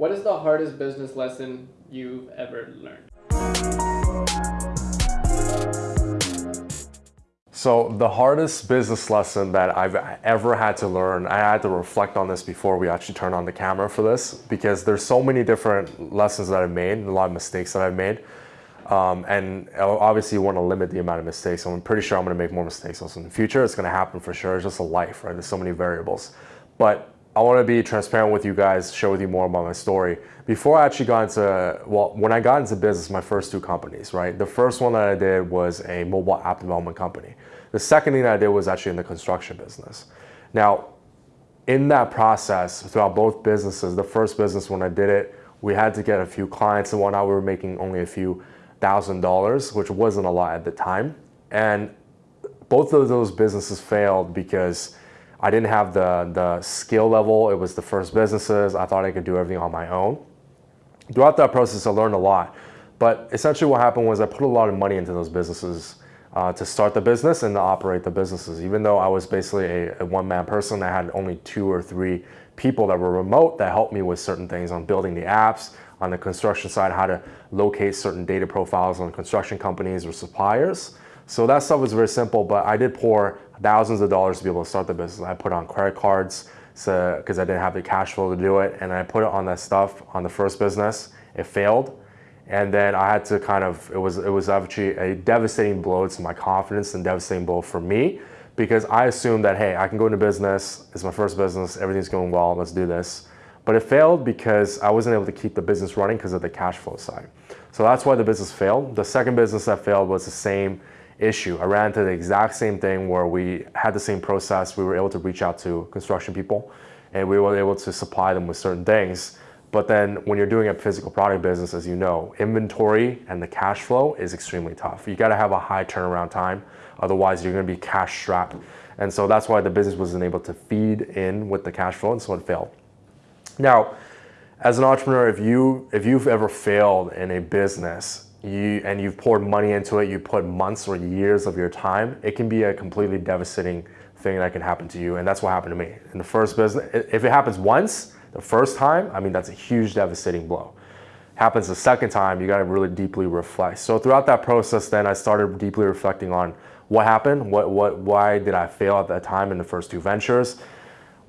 What is the hardest business lesson you've ever learned? So the hardest business lesson that I've ever had to learn, I had to reflect on this before we actually turn on the camera for this, because there's so many different lessons that I've made, a lot of mistakes that I've made. Um, and obviously you want to limit the amount of mistakes. I'm pretty sure I'm going to make more mistakes also in the future. It's going to happen for sure. It's just a life, right? There's so many variables. But I want to be transparent with you guys, share with you more about my story. Before I actually got into, well, when I got into business, my first two companies, right? The first one that I did was a mobile app development company. The second thing that I did was actually in the construction business. Now, in that process, throughout both businesses, the first business when I did it, we had to get a few clients and whatnot. We were making only a few thousand dollars, which wasn't a lot at the time. And both of those businesses failed because I didn't have the, the skill level. It was the first businesses. I thought I could do everything on my own. Throughout that process, I learned a lot. But essentially what happened was I put a lot of money into those businesses uh, to start the business and to operate the businesses. Even though I was basically a, a one-man person, I had only two or three people that were remote that helped me with certain things on building the apps, on the construction side, how to locate certain data profiles on construction companies or suppliers. So that stuff was very simple, but I did pour thousands of dollars to be able to start the business. I put on credit cards because so, I didn't have the cash flow to do it. And I put it on that stuff on the first business. It failed. And then I had to kind of, it was, it was actually a devastating blow to my confidence and devastating blow for me because I assumed that, hey, I can go into business. It's my first business. Everything's going well. Let's do this. But it failed because I wasn't able to keep the business running because of the cash flow side. So that's why the business failed. The second business that failed was the same issue. I ran into the exact same thing where we had the same process. We were able to reach out to construction people and we were able to supply them with certain things. But then when you're doing a physical product business, as you know, inventory and the cash flow is extremely tough. You gotta have a high turnaround time. Otherwise, you're gonna be cash strapped. And so that's why the business wasn't able to feed in with the cash flow and so it failed. Now, as an entrepreneur, if, you, if you've ever failed in a business, you, and you've poured money into it, you put months or years of your time, it can be a completely devastating thing that can happen to you. And that's what happened to me. In the first business, if it happens once, the first time, I mean, that's a huge devastating blow. Happens the second time, you gotta really deeply reflect. So throughout that process, then I started deeply reflecting on what happened, what, what, why did I fail at that time in the first two ventures,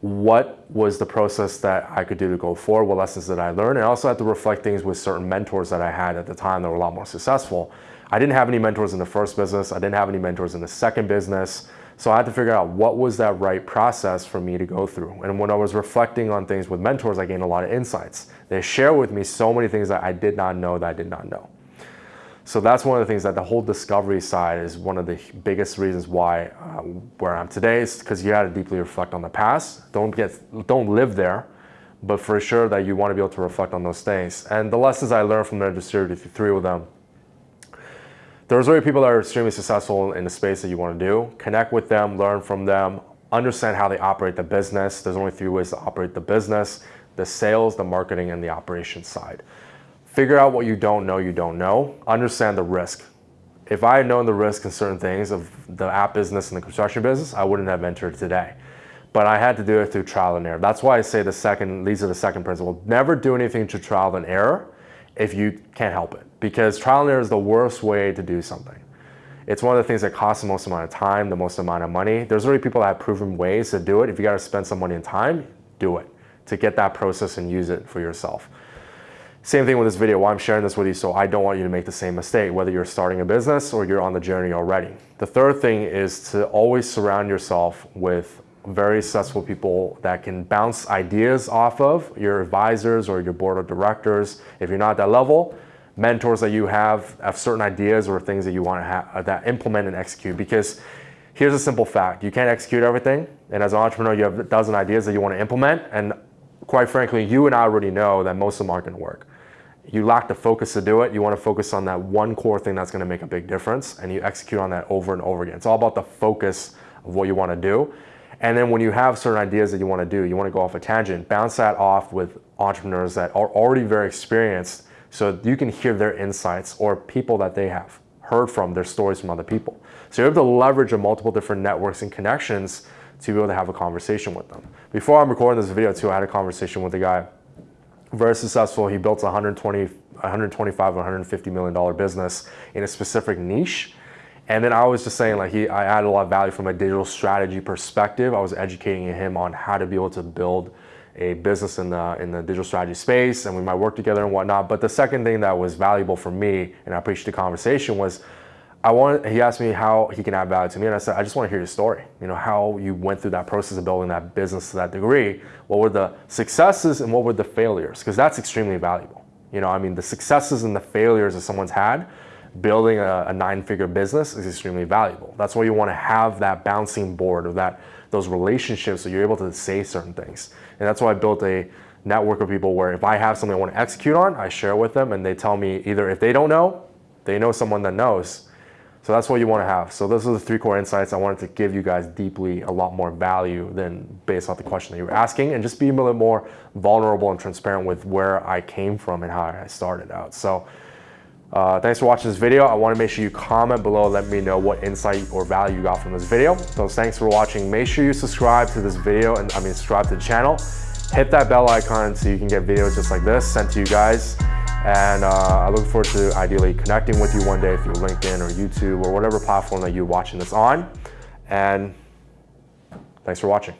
what was the process that I could do to go forward, what lessons did I learn, and I also had to reflect things with certain mentors that I had at the time that were a lot more successful. I didn't have any mentors in the first business, I didn't have any mentors in the second business, so I had to figure out what was that right process for me to go through. And when I was reflecting on things with mentors, I gained a lot of insights. They share with me so many things that I did not know that I did not know. So that's one of the things that the whole discovery side is one of the biggest reasons why uh, where I'm today is because you got to deeply reflect on the past. Don't get, don't live there, but for sure that you want to be able to reflect on those things. And the lessons I learned from the distributed three of them. There's already people that are extremely successful in the space that you want to do. Connect with them, learn from them, understand how they operate the business. There's only three ways to operate the business, the sales, the marketing, and the operations side. Figure out what you don't know you don't know. Understand the risk. If I had known the risk in certain things of the app business and the construction business, I wouldn't have entered today. But I had to do it through trial and error. That's why I say the second, leads to the second principle. Never do anything to trial and error if you can't help it. Because trial and error is the worst way to do something. It's one of the things that costs the most amount of time, the most amount of money. There's already people that have proven ways to do it. If you got to spend some money and time, do it to get that process and use it for yourself. Same thing with this video, why I'm sharing this with you so I don't want you to make the same mistake, whether you're starting a business or you're on the journey already. The third thing is to always surround yourself with very successful people that can bounce ideas off of, your advisors or your board of directors. If you're not at that level, mentors that you have have certain ideas or things that you want to have uh, that implement and execute because here's a simple fact. You can't execute everything. And as an entrepreneur, you have a dozen ideas that you want to implement. And quite frankly, you and I already know that most of them aren't going to work you lack the focus to do it. You want to focus on that one core thing that's going to make a big difference and you execute on that over and over again. It's all about the focus of what you want to do. And then when you have certain ideas that you want to do, you want to go off a tangent, bounce that off with entrepreneurs that are already very experienced so you can hear their insights or people that they have heard from, their stories from other people. So you're able to leverage multiple different networks and connections to be able to have a conversation with them. Before I'm recording this video too, I had a conversation with a guy very successful. He built a 120, 125, 150 million dollar business in a specific niche. And then I was just saying like he, I added a lot of value from a digital strategy perspective. I was educating him on how to be able to build a business in the in the digital strategy space, and we might work together and whatnot. But the second thing that was valuable for me, and I appreciate the conversation, was I wanted. He asked me how he can add value to me, and I said I just want to hear your story. You know how you went through that process of building that business to that degree. What were the successes and what were the failures? Because that's extremely valuable. You know, I mean, the successes and the failures that someone's had building a, a nine-figure business is extremely valuable. That's why you want to have that bouncing board or that those relationships so you're able to say certain things. And that's why I built a network of people where if I have something I want to execute on, I share with them and they tell me either if they don't know, they know someone that knows. So that's what you want to have. So those are the three core insights I wanted to give you guys deeply a lot more value than based off the question that you were asking and just be a little more vulnerable and transparent with where I came from and how I started out. So uh, thanks for watching this video. I want to make sure you comment below, let me know what insight or value you got from this video. So thanks for watching. Make sure you subscribe to this video and I mean subscribe to the channel. Hit that bell icon so you can get videos just like this sent to you guys. And uh, I look forward to ideally connecting with you one day through LinkedIn or YouTube or whatever platform that you're watching this on. And thanks for watching.